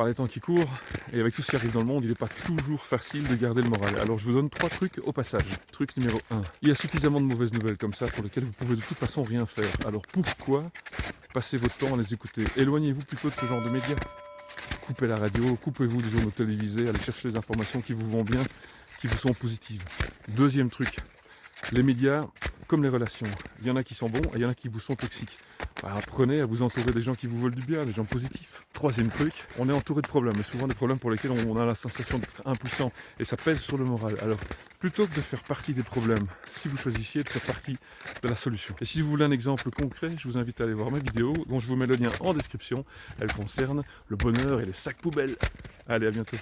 par les temps qui courent et avec tout ce qui arrive dans le monde, il n'est pas toujours facile de garder le moral. Alors je vous donne trois trucs au passage. Truc numéro 1. Il y a suffisamment de mauvaises nouvelles comme ça pour lesquelles vous pouvez de toute façon rien faire. Alors pourquoi passer votre temps à les écouter? Éloignez-vous plutôt de ce genre de médias. Coupez la radio, coupez-vous des journaux télévisés, allez chercher les informations qui vous vont bien, qui vous sont positives. Deuxième truc, les médias, comme les relations, il y en a qui sont bons et il y en a qui vous sont toxiques. Bah, apprenez à vous entourer des gens qui vous veulent du bien, des gens positifs. Troisième truc, on est entouré de problèmes, et souvent des problèmes pour lesquels on a la sensation d'être impuissant, et ça pèse sur le moral. Alors, plutôt que de faire partie des problèmes, si vous choisissiez de faire partie de la solution. Et si vous voulez un exemple concret, je vous invite à aller voir ma vidéo, dont je vous mets le lien en description. Elle concerne le bonheur et les sacs poubelles. Allez, à bientôt.